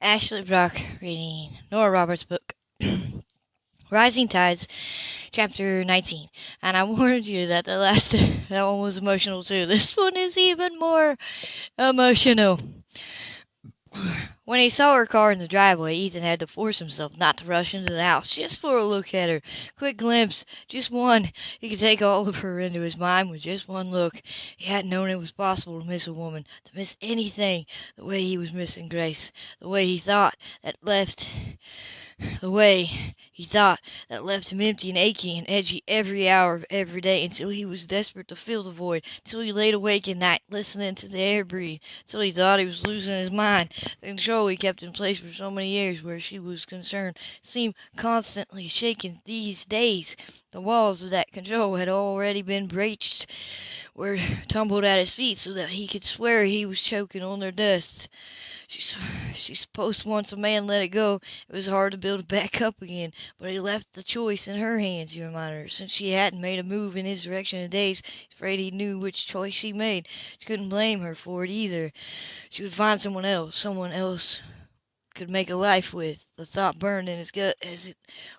Ashley Brock reading Nora Roberts' book, Rising Tides, Chapter 19. And I warned you that the last that one was emotional too. This one is even more emotional. When he saw her car in the driveway, Ethan had to force himself not to rush into the house just for a look at her. Quick glimpse, just one. He could take all of her into his mind with just one look. He hadn't known it was possible to miss a woman, to miss anything, the way he was missing Grace, the way he thought that left the way he thought that left him empty and aching and edgy every hour of every day until he was desperate to fill the void, until he laid awake at night listening to the air breathe, until he thought he was losing his mind. The control he kept in place for so many years where she was concerned seemed constantly shaken these days. The walls of that control had already been breached, were tumbled at his feet so that he could swear he was choking on their dust. She's, supposed once a man let it go, it was hard to build it back up again, but he left the choice in her hands, he reminded her. Since she hadn't made a move in his direction in days, he's afraid he knew which choice she made. She couldn't blame her for it either. She would find someone else, someone else could make a life with. The thought burned in his gut as it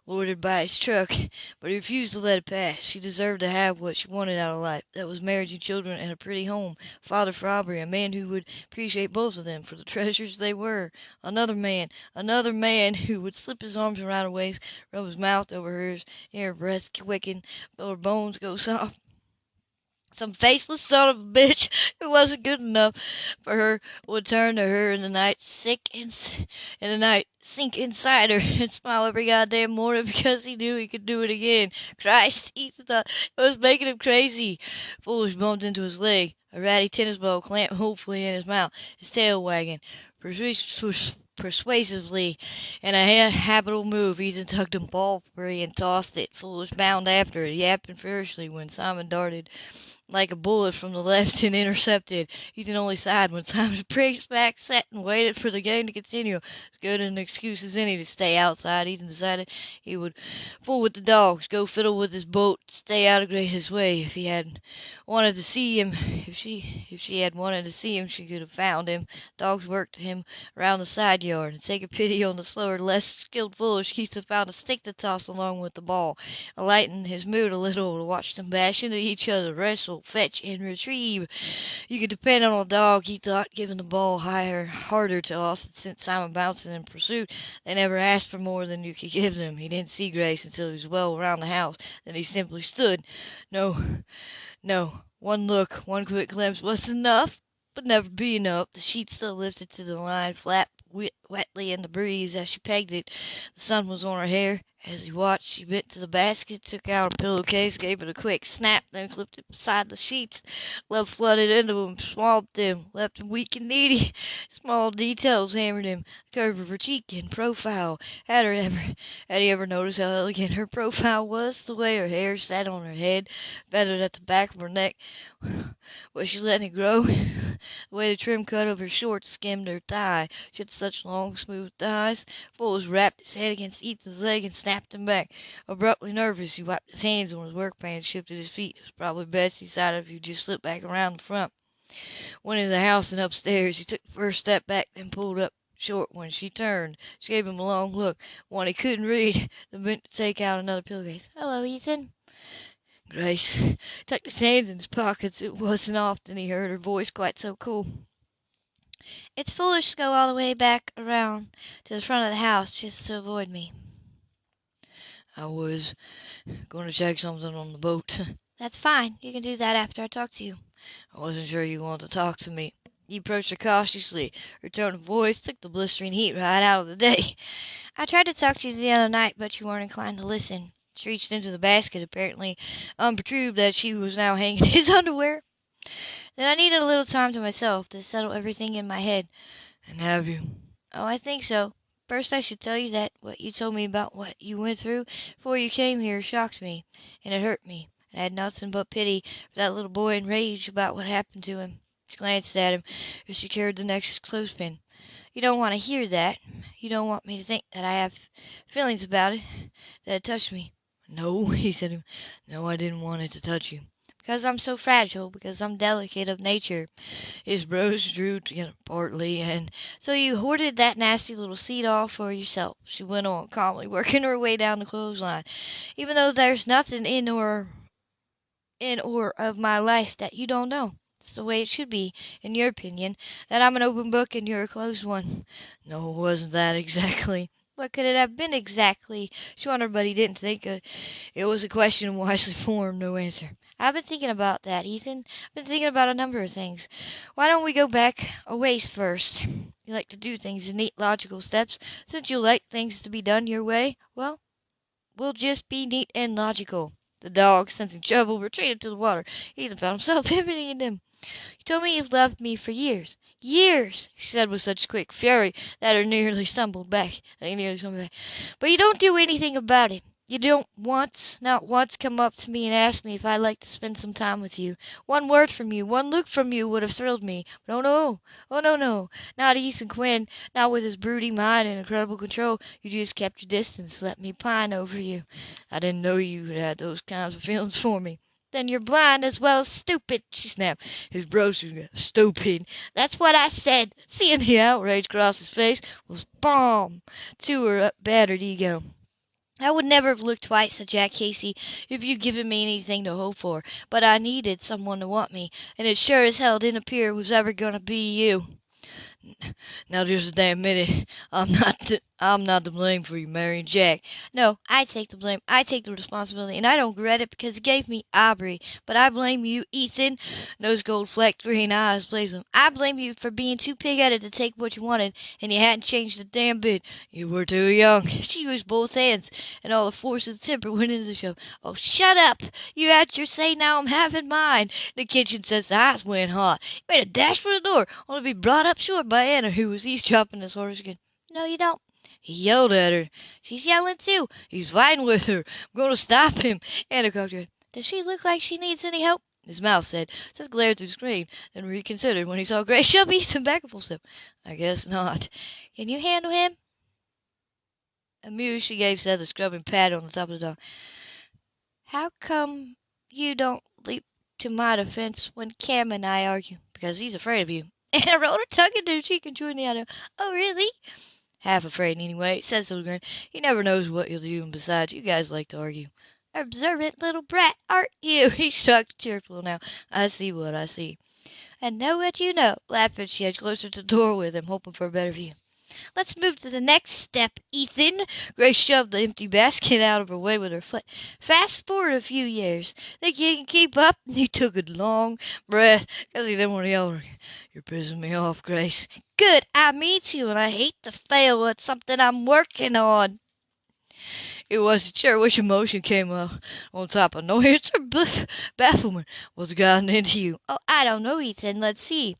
loitered by his truck, but he refused to let it pass. She deserved to have what she wanted out of life. That was marriage and children and a pretty home. Father for Aubrey, a man who would appreciate both of them for the treasures they were. Another man, another man who would slip his arms around her waist, rub his mouth over hers, hear her breath quicken, feel her bones go soft. Some faceless son of a bitch who wasn't good enough for her would turn to her in the night, sick and in the night, sink inside her and smile every goddamn morning because he knew he could do it again. Christ, Ethan thought it was making him crazy. Foolish bumped into his leg, a ratty tennis ball clamped hopefully in his mouth, his tail wagging. Persuasively, in a habitable move, Ethan tugged the ball free and tossed it. Foolish bound after it, yapping furiously when Simon darted like a bullet from the left and intercepted. Ethan only sighed when Simon braced back, sat and waited for the game to continue. As good an excuse as any to stay outside, Ethan decided he would fool with the dogs, go fiddle with his boat, stay out of Grace's way. If he had wanted to see him, if she if she had wanted to see him, she could have found him. Dogs worked him around the side yard, and taking pity on the slower, less skilled foolish, Ethan found a stick to toss along with the ball, lighten his mood a little to watch them bash into each other, wrestle, fetch, and retrieve. You could depend on a dog, he thought, giving the ball higher, harder to Austin sent Simon bouncing in pursuit. They never asked for more than you could give them. He didn't see Grace until he was well around the house. Then he simply stood. No, no, one look, one quick glimpse was enough, but never be enough. The sheet still lifted to the line, flapped wetly in the breeze as she pegged it. The sun was on her hair. As he watched, she bent to the basket, took out a pillowcase, gave it a quick snap, then clipped it beside the sheets. Love flooded into him, swamped him, left him weak and needy. Small details hammered him. The curve of her cheek and profile. Had her ever, had he ever noticed how elegant her profile was? The way her hair sat on her head, feathered at the back of her neck. Was she letting it grow? The way the trim cut of her shorts skimmed her thigh. She had such long, smooth thighs. Foolish wrapped his head against Ethan's leg and snapped him back. Abruptly nervous, he wiped his hands on his work pants, shifted his feet. It was probably best, he decided, if he just slipped back around the front. Went into the house and upstairs. He took the first step back, then pulled up short when she turned. She gave him a long look, one he couldn't read, then bent to take out another pillowcase. "Hello, Ethan." Grace tucked his hands in his pockets. It wasn't often he heard her voice quite so cool. "It's foolish to go all the way back around to the front of the house just to avoid me." "I was going to check something on the boat." "That's fine. You can do that after I talk to you." "I wasn't sure you wanted to talk to me." He approached her cautiously. Her tone of voice took the blistering heat right out of the day. "I tried to talk to you the other night, but you weren't inclined to listen." She reached into the basket, apparently unperturbed that she was now hanging his underwear. Then I needed a little time to myself to settle everything in my head. "And have you?" "Oh, I think so. First I should tell you that what you told me about what you went through before you came here shocked me, and it hurt me, and I had nothing but pity for that little boy and rage about what happened to him." She glanced at him as she carried the next clothespin. "You don't want to hear that. You don't want me to think that I have feelings about it, that it touched me." "No," he said. "No, I didn't want it to touch you. Because I'm so fragile, because I'm delicate of nature. His brows drew together partly, and so you hoarded that nasty little seat all for yourself, she went on calmly, working her way down the clothesline. Even though there's nothing in or in or of my life that you don't know. It's the way it should be, in your opinion, that I'm an open book and you're a closed one. No, it wasn't that exactly. What could it have been exactly? She wondered, but he didn't think it was a question wisely formed. No answer. I've been thinking about that, Ethan. I've been thinking about a number of things. Why don't we go back a ways first? You like to do things in neat, logical steps. Since you like things to be done your way, well, we'll just be neat and logical. The dog, sensing trouble, retreated to the water. Ethan found himself imitating him. You told me you've loved me for years. Years, she said with such quick fury that her nearly stumbled back. Nearly stumbled back. But you don't do anything about it. You don't once, not once, come up to me and ask me if I'd like to spend some time with you. One word from you, one look from you would have thrilled me. But oh no, oh no, no, not Ethan Quinn, not with his brooding mind and incredible control. You just kept your distance, let me pine over you. I didn't know you had those kinds of feelings for me. Then you're blind as well as stupid, she snapped. His brows stupid. That's what I said. Seeing the outrage cross his face was balm to her battered ego. I would never have looked twice, at Jack Casey, if you'd given me anything to hope for. But I needed someone to want me, and it sure as hell didn't appear it was ever going to be you. Now just a damn minute. I'm not I'm not to blame for you marrying Jack. No, I take the blame. I take the responsibility, and I don't regret it because it gave me Aubrey. But I blame you, Ethan. Those gold flecked green eyes blazed him. I blame you for being too pig-headed to take what you wanted, and you hadn't changed a damn bit. You were too young. She used both hands, and all the force of temper went into the shove. Oh, shut up! You had your say. Now I'm having mine. The kitchen since the eyes went hot. You made a dash for the door, only to be brought up short by Anna, who was eavesdropping his horse again. No, you don't. He yelled at her. She's yelling too. He's fighting with her. I'm going to stop him. Anna cocked her. Does she look like she needs any help? His mouth said. Seth glared through the screen, then reconsidered when he saw Grace Shelby some back a full step. I guess not. Can you handle him? Amused, she gave Seth a scrubbing pat on the top of the dog. How come you don't leap to my defense when Cam and I argue? Because he's afraid of you. Anna rolled her tongue into her cheek and chewed the other. Oh, really? Half afraid, anyway, said Silvergren. He never knows what you'll do, and besides, you guys like to argue. Observant little brat, aren't you? He shrugged cheerful now. I see what I see. And know what you know, she edged closer to the door with him, hoping for a better view. Let's move to the next step, Ethan. Grace shoved the empty basket out of her way with her foot. Fast forward a few years. Think you can keep up? He took a long breath because he didn't want to yell. You're pissing me off, Grace. Good. I meet you, and I hate to fail. at something I'm working on. It wasn't sure which emotion came up on top of annoyance or bafflement. What's gotten into you? Oh, I don't know, Ethan. Let's see.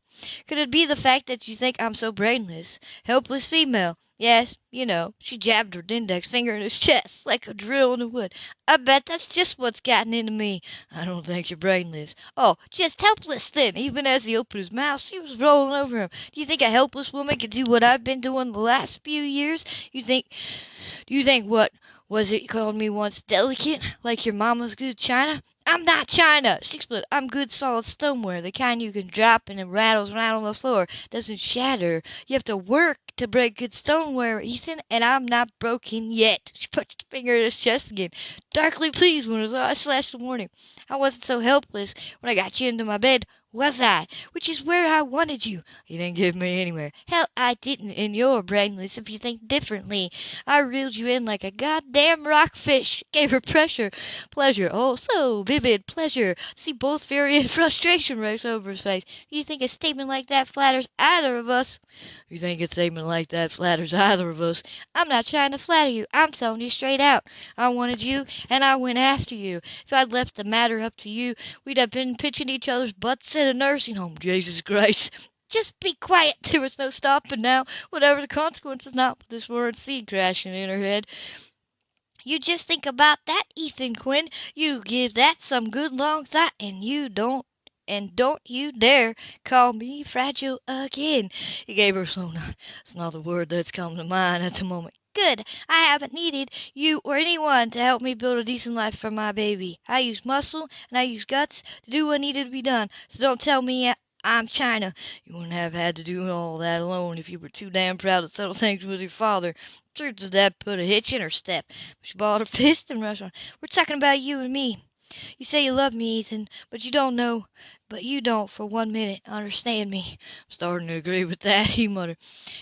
Could it be the fact that you think I'm so brainless? Helpless female. Yes, you know. She jabbed her index finger in his chest like a drill in the wood. I bet that's just what's gotten into me. I don't think you're brainless. Oh, just helpless then. Even as he opened his mouth, she was rolling over him. Do you think a helpless woman can do what I've been doing the last few years? You think, do you think what was it called me once delicate, like your mama's good china? I'm not china, she exploded. I'm good solid stoneware, the kind you can drop and it rattles right on the floor, doesn't shatter. You have to work to break good stoneware, Ethan, and I'm not broken yet. She put her finger in his chest again, darkly pleased when eyes flashed the warning. I wasn't so helpless when I got you into my bed, was I? Which is where I wanted you. You didn't get me anywhere. Hell, I didn't, and you're brainless if you think differently. I reeled you in like a goddamn rockfish. Gave her pressure, pleasure, oh, so vivid pleasure. See both fury and frustration race over his face. You think a statement like that flatters either of us? You think a statement like that flatters either of us? I'm not trying to flatter you. I'm telling you straight out. I wanted you, and I went after you. If I'd left the matter up to you, we'd have been pitching each other's butts a nursing home. Jesus Christ. Just be quiet. There was no stopping now. Whatever the consequences, not with this word seed crashing in her head. You just think about that, Ethan Quinn. You give that some good long thought, and you don't and don't you dare call me fragile again. He gave her a slow nod. It's not the word that's come to mind at the moment. Good. I haven't needed you or anyone to help me build a decent life for my baby. I used muscle and I used guts to do what needed to be done. So don't tell me I'm China. You wouldn't have had to do all that alone if you were too damn proud to settle things with your father. Truth is that put a hitch in her step. She balled her fist and rushed on. We're talking about you and me. You say you love me, Ethan, but you don't know but you don't for one minute understand me. I'm starting to agree with that, he muttered.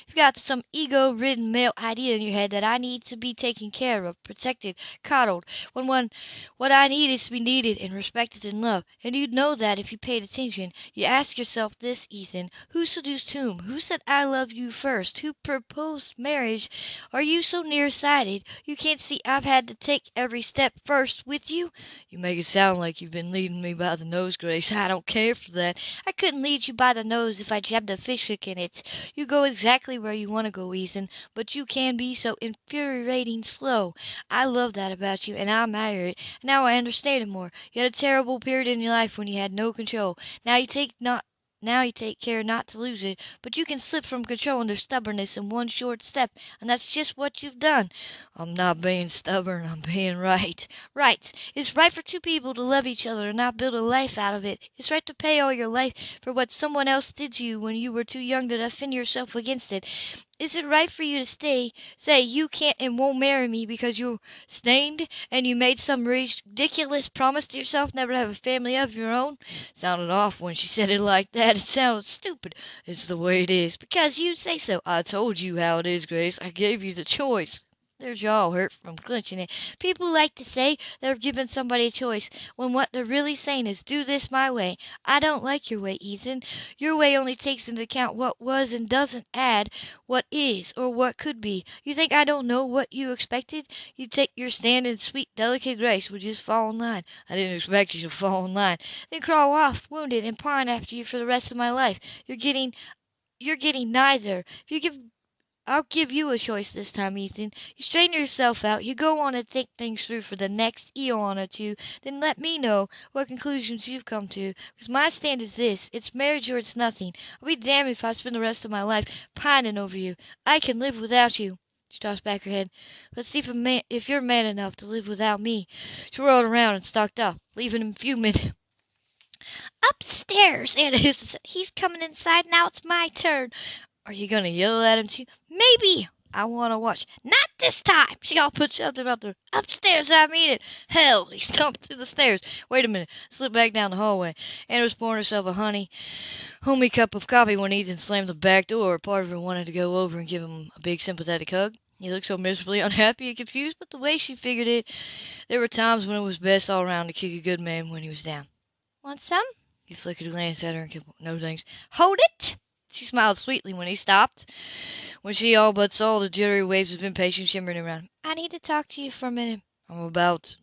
You've got some ego ridden male idea in your head that I need to be taken care of, protected, coddled, when one what I need is to be needed and respected and loved. And you'd know that if you paid attention. You ask yourself this, Ethan, who seduced whom? Who said I love you first? Who proposed marriage? Are you so near-sighted you can't see I've had to take every step first with you? You make it sound like you've been leading me by the nose, Grace. I don't care for that. I couldn't lead you by the nose if I jabbed a fish hook in it. You go exactly where you want to go, Ethan, but you can be so infuriating slow. I love that about you, and I admire it. Now I understand it more. You had a terrible period in your life when you had no control. Now you take not now you take care not to lose it, but you can slip from control under stubbornness in one short step, and that's just what you've done. I'm not being stubborn, I'm being right. Right. It's right for two people to love each other and not build a life out of it. It's right to pay all your life for what someone else did to you when you were too young to defend yourself against it. Is it right for you to stay, say you can't and won't marry me because you're stained and you made some ridiculous promise to yourself never to have a family of your own? Sounded off when she said it like that. It sounded stupid. It's the way it is. Because you say so. I told you how it is, Grace. I gave you the choice. Their jaw hurt from clenching it. People like to say they're giving somebody a choice, when what they're really saying is, do this my way. I don't like your way, Ethan. Your way only takes into account what was and doesn't add what is or what could be. You think I don't know what you expected? You take your stand in sweet, delicate grace would just fall in line. I didn't expect you to fall in line. Then crawl off, wounded, and pine after you for the rest of my life. You're getting you're getting neither. If you give I'll give you a choice this time, Ethan. You straighten yourself out, you go on and think things through for the next eon or two, then let me know what conclusions you've come to. Because my stand is this it's marriage or it's nothing. I'll be damned if I spend the rest of my life pining over you. I can live without you. She tossed back her head. Let's see if, man, if you're man enough to live without me. She whirled around and stalked off, leaving him fuming. Upstairs, Anna said. He's coming inside. Now it's my turn. Are you gonna yell at him too? Maybe. I want to watch. Not this time. She all put something about the upstairs. I mean it. Hell, he stumped to the stairs. Wait a minute. Slipped back down the hallway. Anna was pouring herself a honey, homey cup of coffee when Ethan slammed the back door. Part of her wanted to go over and give him a big sympathetic hug. He looked so miserably unhappy and confused, but the way she figured it, there were times when it was best all around to kick a good man when he was down. Want some? He flickered a glance at her and kept, no thanks. Hold it! She smiled sweetly when he stopped, when she all but saw the jittery waves of impatience shimmering around him. I need to talk to you for a minute. I'm about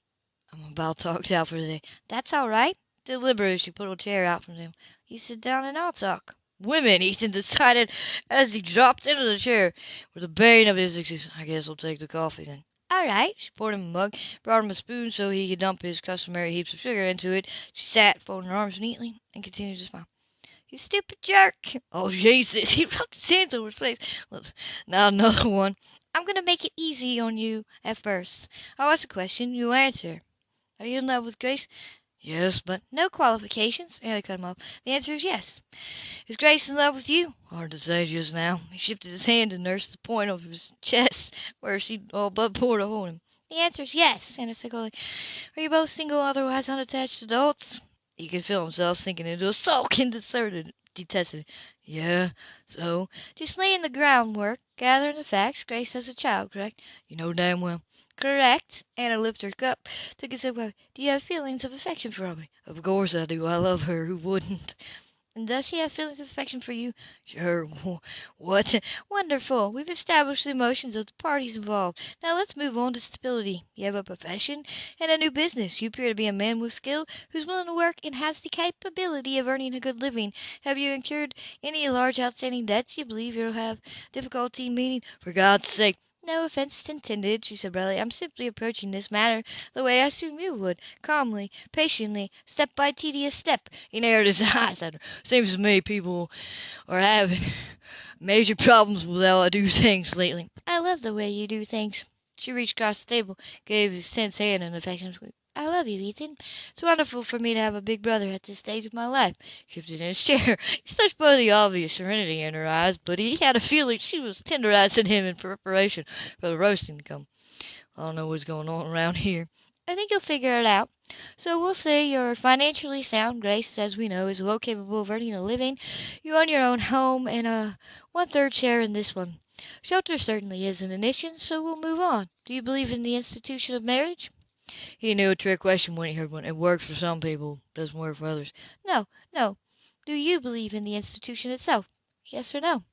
I'm about talked out for the day. That's all right. Deliberately, she put a chair out from him. You sit down and I'll talk. Women, Ethan decided as he dropped into the chair with the bane of his existence. I guess I'll take the coffee then. All right. She poured him a mug, brought him a spoon so he could dump his customary heaps of sugar into it. She sat, folding her arms neatly, and continued to smile. You stupid jerk. Oh, Jesus. He rubbed his hands over his face. Now another one. I'm going to make it easy on you at first. I'll ask a question. You answer. Are you in love with Grace? Yes, but no qualifications. Anna cut him off. The answer is yes. Is Grace in love with you? Hard to say just now. He shifted his hand and nursed the point of his chest where she all but poured a hole in him. The answer is yes, Anna said coldly. Are you both single, otherwise unattached adults? He could feel himself sinking into a sulking deserted detested. Yeah, so just laying the groundwork, gathering the facts. Grace has a child, correct? You know damn well. Correct. Anna lifted her cup, took a sip. Do you have feelings of affection for Aubrey? Of course I do. I love her. Who wouldn't? And does she have feelings of affection for you? Sure. What? Wonderful. We've established the emotions of the parties involved. Now let's move on to stability. You have a profession and a new business. You appear to be a man with skill who's willing to work and has the capability of earning a good living. Have you incurred any large outstanding debts you believe you'll have difficulty meeting? For God's sake, no offense intended, she said brightly. I'm simply approaching this matter the way I assume you would, calmly, patiently, step by tedious step. He narrowed his eyes at her. Seems to me people are having major problems with how I do things lately. I love the way you do things. She reached across the table, gave his tense hand an affectionate squeeze. I love you, Ethan. It's wonderful for me to have a big brother at this stage of my life. Shifted in his chair. He touched by the obvious serenity in her eyes, but he had a feeling she was tenderizing him in preparation for the roasting to come. I don't know what's going on around here. I think you'll figure it out. So we'll say you're financially sound. Grace, as we know, is well capable of earning a living. You own your own home and a one-third share in this one. Shelter certainly isn't an issue, so we'll move on. Do you believe in the institution of marriage? He knew a trick question when he heard one. It works for some people, doesn't work for others. No, no. Do you believe in the institution itself? Yes or no?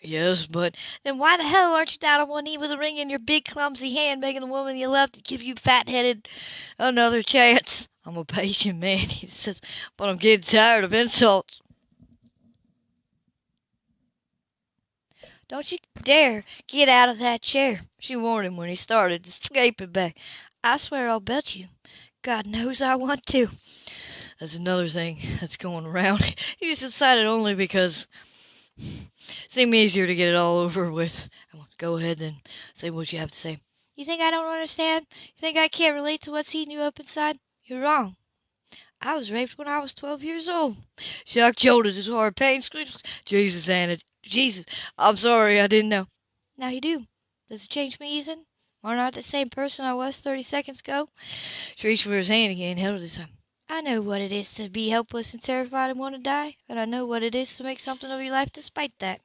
Yes, but then why the hell aren't you down on one knee with a ring in your big clumsy hand, begging the woman you love to give you fat-headed another chance? I'm a patient man, he says, but I'm getting tired of insults. Don't you dare get out of that chair, she warned him when he started to scrape it back. I swear I'll bet you. God knows I want to. That's another thing that's going around. He subsided only because it seemed easier to get it all over with. I won't go ahead then, say what you have to say. You think I don't understand? You think I can't relate to what's eating you up inside? You're wrong. I was raped when I was 12 years old. Shocked shoulders, his hard pain screeched. Jesus, Anna, Jesus, I'm sorry, I didn't know. Now you do. Does it change me, Ethan? I not the same person I was 30 seconds ago? She reached for his hand again, held it time. I know what it is to be helpless and terrified and want to die, and I know what it is to make something of your life despite that.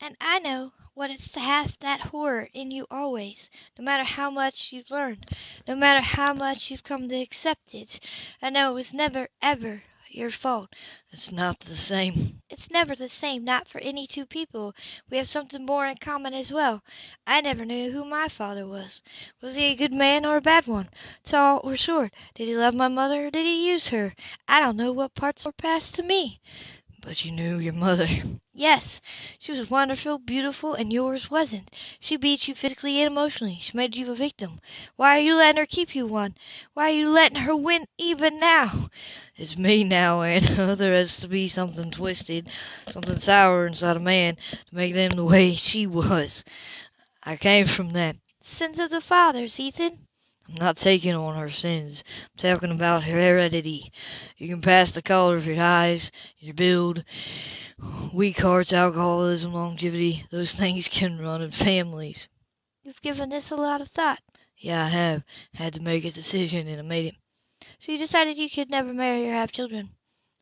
And I know what it's to have that horror in you always, no matter how much you've learned, no matter how much you've come to accept it. I know it was never, ever your fault. It's not the same. It's never the same, not for any two people. We have something more in common as well. I never knew who my father was. Was he a good man or a bad one? Tall or short? Did he love my mother or did he use her? I don't know what parts were passed to me. But you knew your mother. Yes, she was wonderful, beautiful, and yours wasn't. She beat you physically and emotionally. She made you a victim. Why are you letting her keep you one? Why are you letting her win even now? It's me now, and there has to be something twisted, something sour inside a man to make them the way she was. I came from that. Sins of the fathers, Ethan. I'm not taking on her sins. I'm talking about her heredity. You can pass the color of your eyes, your build, weak hearts, alcoholism, longevity. Those things can run in families. You've given this a lot of thought. Yeah, I have. Had to make a decision, and I made it. So you decided you could never marry or have children?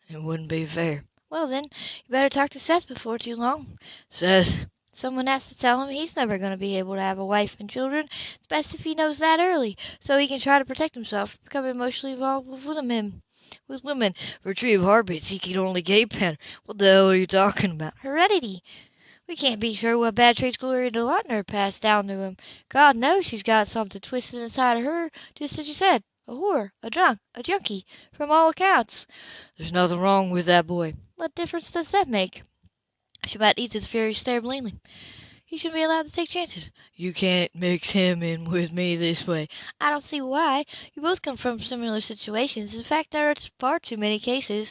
It wouldn't be fair. Well, then, you better talk to Seth before too long. Seth? Someone has to tell him he's never going to be able to have a wife and children. It's best if he knows that early, so he can try to protect himself from becoming emotionally involved with women. With women, retrieve heartbeats he can only gape at. What the hell are you talking about? Heredity. We can't be sure what bad traits Gloria DeLauter passed down to him. God knows she's got something twisted inside of her, just as you said. A whore, a drunk, a junkie, from all accounts. There's nothing wrong with that boy. What difference does that make? She about eats his fury stare blamingly. He shouldn't be allowed to take chances. You can't mix him in with me this way. I don't see why. You both come from similar situations. In fact, there are far too many cases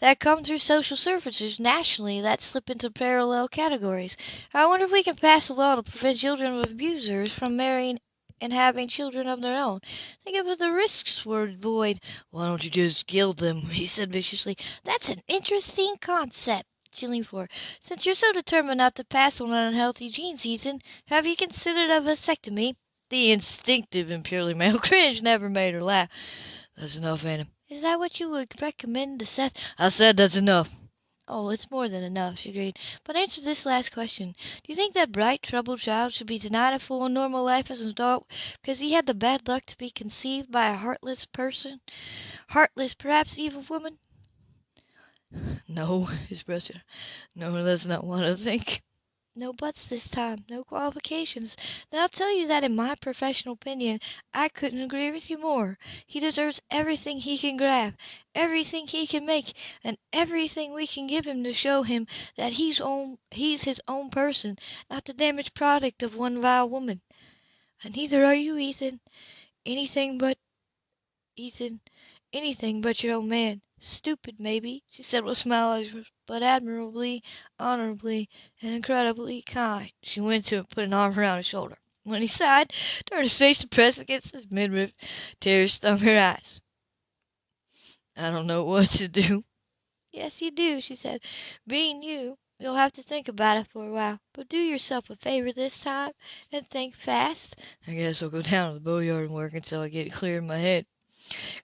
that come through social services nationally that slip into parallel categories. I wonder if we can pass a law to prevent children of abusers from marrying and having children of their own. Think of what the risks were void. Why don't you just kill them? He said viciously. That's an interesting concept leaned for. Since you're so determined not to pass on an unhealthy gene Ethan, have you considered a vasectomy? The instinctive and purely male cringe never made her laugh. That's enough, Anna. Is that what you would recommend to Seth? I said that's enough. Oh, it's more than enough, she agreed. But answer this last question. Do you think that bright, troubled child should be denied a full and normal life as an adult because he had the bad luck to be conceived by a heartless person? Heartless, perhaps evil woman? No, his brother. No, that's not what I think. No buts this time, no qualifications. Then I'll tell you that in my professional opinion, I couldn't agree with you more. He deserves everything he can grab, everything he can make, and everything we can give him to show him that he's own he's his own person, not the damaged product of one vile woman. And neither are you, Ethan. Anything but Ethan, anything but your own man. Stupid, maybe, she said with a smile, but admirably, honorably, and incredibly kind. She went to him and put an arm around his shoulder. When he sighed, turned his face to press against his midriff, tears stung her eyes. I don't know what to do. Yes, you do, she said. Being you, you'll have to think about it for a while. But do yourself a favor this time, and think fast. I guess I'll go down to the boatyard and work until I get it clear in my head.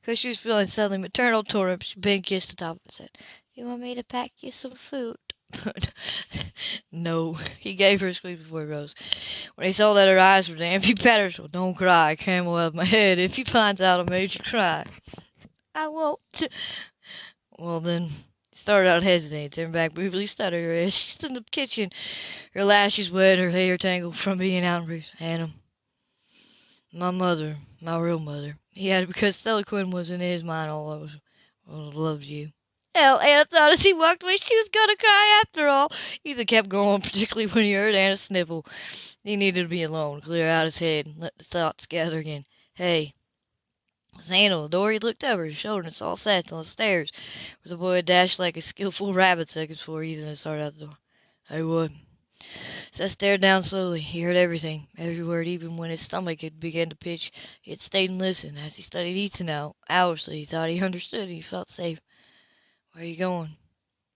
Because she was feeling suddenly maternal toward him, she bent against the top of and said, You want me to pack you some food? no, he gave her a squeeze before he rose. When he saw that her eyes were damp, he patted her. Don't cry, camel out of my head, if he finds out I made you cry. I won't. Well, then, he started out hesitating, turned back briefly, stuttered as she stood in the kitchen, her lashes wet, her hair tangled from being out in breeze. Anna, my mother, my real mother, added because Stella Quinn was in his mind all those loves you. Hell, Anna thought as he walked away she was gonna cry after all. Ethan kept going, particularly when he heard Anna sniffle. He needed to be alone, clear out his head, and let the thoughts gather again. Hey, the he looked over his shoulder and saw Seth on the stairs, where the boy had dashed like a skillful rabbit seconds before Ethan had started out the door. Hey, what? Seth stared down slowly. He heard everything, every word, even when his stomach had begun to pitch. He had stayed and listened. As he studied Ethan now, hourly, he thought he understood and he felt safe. Where are you going?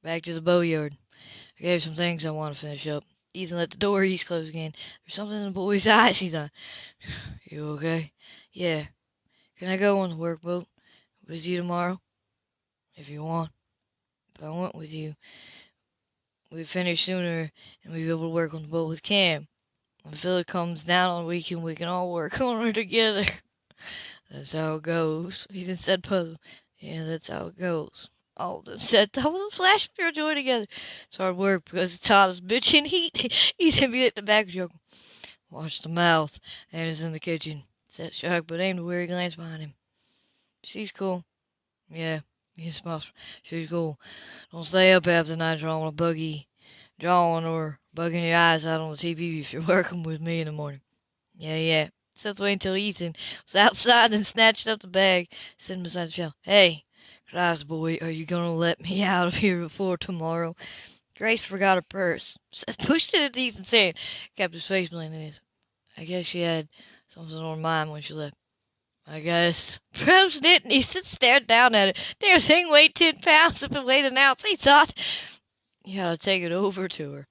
Back to the boatyard. I gave some things I want to finish up. Ethan let the door ease close again. There's something in the boy's eyes, he thought. You okay? Yeah. Can I go on the workboat with you tomorrow? If you want. If I went with you, we'd finish sooner and we'd be able to work on the boat with Cam. When Phillip comes down on the weekend, we can all work on her together. That's how it goes. Ethan said puzzled. Yeah, that's how it goes. All of them said, all of them flashed pure joy together. It's hard work because as bitching heat. Ethan beat at the back the joke. Watch the mouth. Anna's in the kitchen. Set Shark, but aimed a weary glance behind him. She's cool. Yeah, he smiles. She's cool. Don't stay up the night drawing a buggy, drawing or bugging your eyes out on the TV if you're working with me in the morning. Yeah, yeah. Seth waited until Ethan was outside, and snatched up the bag, sitting beside the shelf. Hey, cries boy, are you gonna let me out of here before tomorrow? Grace forgot her purse. Seth pushed it at Ethan's hand, kept his face blank in his. I guess she had something on her mind when she left. I guess. Perhaps didn't. Ethan stared down at it. Damn thing weighed ten pounds if it weighed an ounce. He thought, you gotta take it over to her.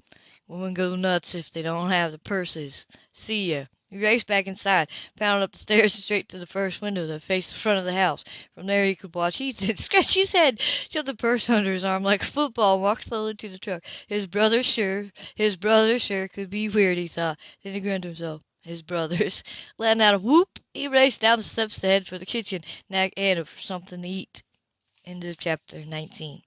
Women go nuts if they don't have the purses. See ya. He raced back inside, pounded up the stairs and straight to the first window that faced the front of the house. From there he could watch Ethan scratch his head, shove the purse under his arm like a football, and walk slowly to the truck. His brother sure, his brother sure could be weird, he thought. Then he grinned to himself. His brothers. Letting out a whoop, he raced down the steps to head for the kitchen, nag Anna for something to eat. End of chapter 19.